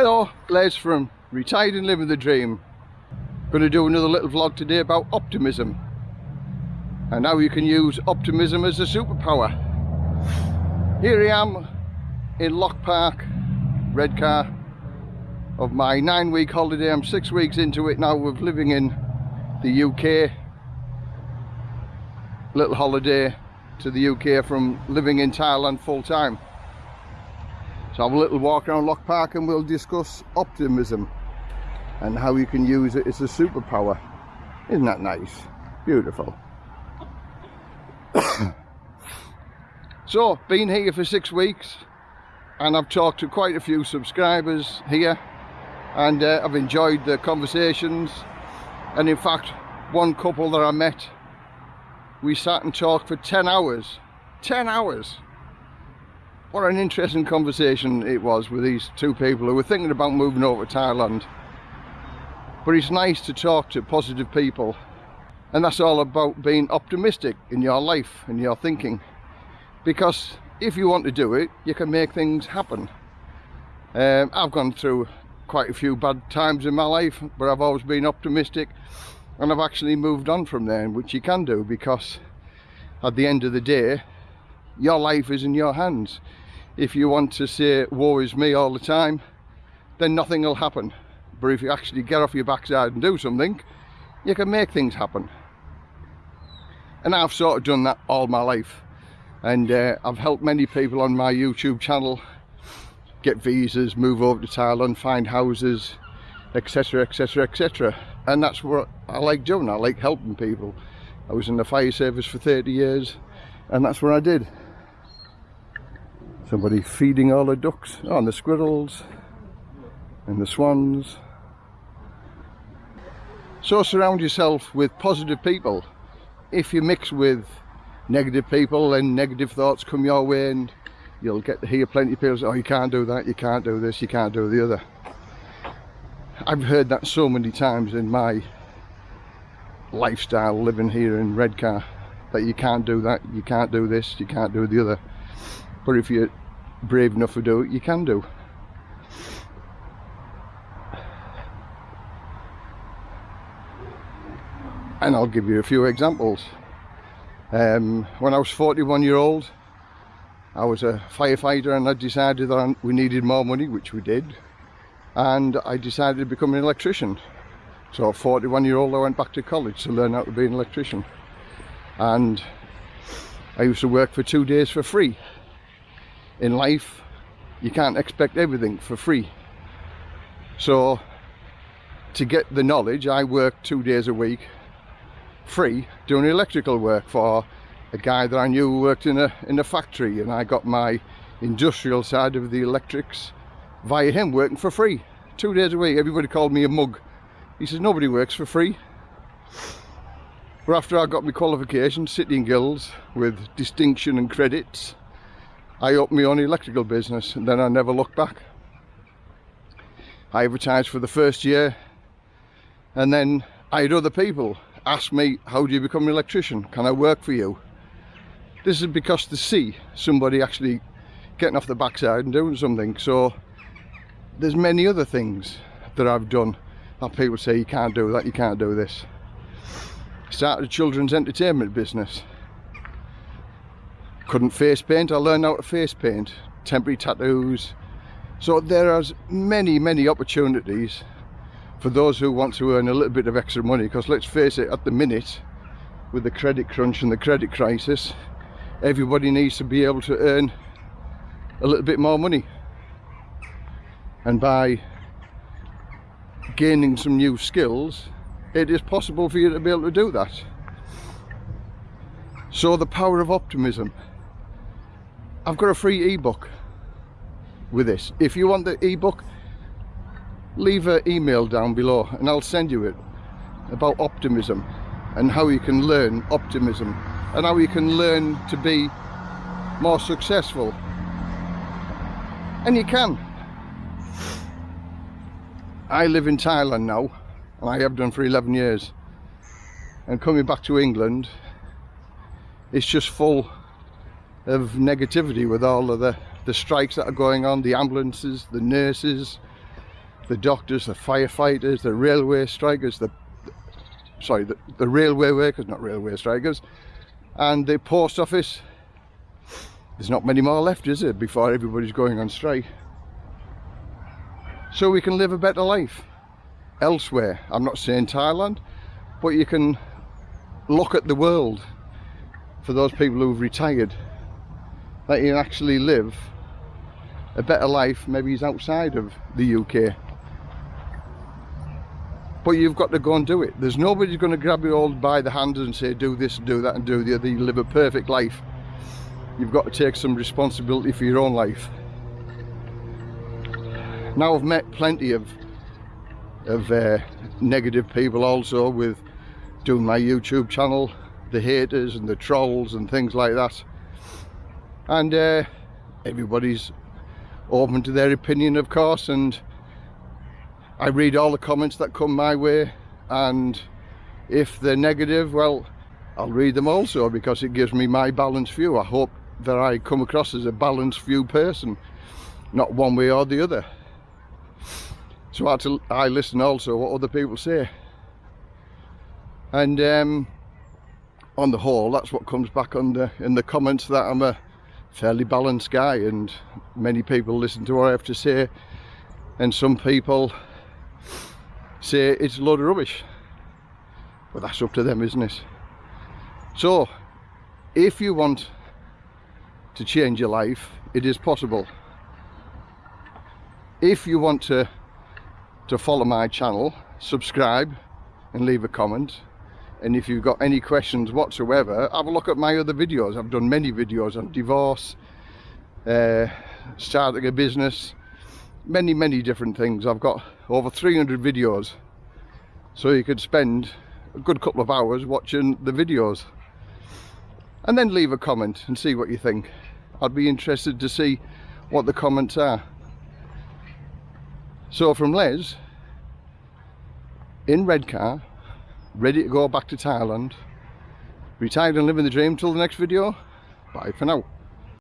Hello, Les from Retired and Living the Dream. Going to do another little vlog today about optimism and how you can use optimism as a superpower. Here I am in Locke Park, Redcar, of my nine week holiday. I'm six weeks into it now of living in the UK. Little holiday to the UK from living in Thailand full time. So have a little walk around Locke Park and we'll discuss optimism and how you can use it as a superpower. Isn't that nice? Beautiful. so, been here for six weeks and I've talked to quite a few subscribers here and uh, I've enjoyed the conversations and in fact one couple that I met we sat and talked for 10 hours 10 hours what an interesting conversation it was with these two people who were thinking about moving over to Thailand. But it's nice to talk to positive people and that's all about being optimistic in your life and your thinking because if you want to do it you can make things happen um, I've gone through quite a few bad times in my life but I've always been optimistic and I've actually moved on from there which you can do because at the end of the day your life is in your hands. If you want to say woe is me all the time then nothing will happen. But if you actually get off your backside and do something you can make things happen. And I've sort of done that all my life. And uh, I've helped many people on my YouTube channel get visas, move over to Thailand, find houses etc etc etc and that's what I like doing, I like helping people. I was in the fire service for 30 years and that's what I did Somebody feeding all the ducks. Oh, and the squirrels and the swans. So surround yourself with positive people. If you mix with negative people then negative thoughts come your way and you'll get to hear plenty of people say, oh you can't do that, you can't do this, you can't do the other. I've heard that so many times in my lifestyle living here in Redcar that you can't do that, you can't do this, you can't do the other but if you're brave enough to do it you can do. And I'll give you a few examples. Um, when I was 41 year old I was a firefighter and I decided that we needed more money which we did. And I decided to become an electrician. So at 41 year old I went back to college to learn how to be an electrician. And I used to work for two days for free in life you can't expect everything for free. So to get the knowledge I worked two days a week free doing electrical work for a guy that I knew worked in a in a factory and I got my industrial side of the electrics via him working for free two days a week. Everybody called me a mug. He says nobody works for free. But after I got my qualification City and Guilds with distinction and credits I opened my own electrical business and then I never looked back. I advertised for the first year and then I had other people ask me, how do you become an electrician? Can I work for you? This is because to see somebody actually getting off the backside and doing something. So there's many other things that I've done that people say you can't do that, you can't do this. Started a children's entertainment business couldn't face paint. I learned how to face paint temporary tattoos. So there are many many opportunities for those who want to earn a little bit of extra money because let's face it at the minute with the credit crunch and the credit crisis everybody needs to be able to earn a little bit more money. And by gaining some new skills it is possible for you to be able to do that. So the power of optimism I've got a free ebook with this. If you want the ebook, leave an email down below and I'll send you it about optimism and how you can learn optimism and how you can learn to be more successful. And you can. I live in Thailand now and I have done for 11 years and coming back to England it's just full of negativity with all of the, the strikes that are going on, the ambulances, the nurses, the doctors, the firefighters, the railway strikers, the sorry, the, the railway workers, not railway strikers, and the post office. There's not many more left, is it, before everybody's going on strike? So we can live a better life elsewhere. I'm not saying Thailand, but you can look at the world for those people who've retired that you actually live a better life maybe he's outside of the UK but you've got to go and do it. There's nobody going to grab you all by the hand and say do this do that and do the other. You live a perfect life. You've got to take some responsibility for your own life. Now I've met plenty of of uh, negative people also with doing my YouTube channel the haters and the trolls and things like that and uh, everybody's open to their opinion of course and I read all the comments that come my way and if they're negative well I'll read them also because it gives me my balanced view. I hope that I come across as a balanced view person not one way or the other. So I, to, I listen also what other people say. And um, on the whole that's what comes back on the in the comments that I'm a fairly balanced guy and many people listen to what I have to say and some people say it's a load of rubbish. But that's up to them isn't it? So if you want to change your life it is possible. If you want to to follow my channel subscribe and leave a comment and if you've got any questions whatsoever have a look at my other videos. I've done many videos on divorce uh, starting a business many many different things. I've got over 300 videos. So you could spend a good couple of hours watching the videos. And then leave a comment and see what you think. I'd be interested to see what the comments are. So from Les in Redcar ready to go back to Thailand. Retired and living the dream. Till the next video. Bye for now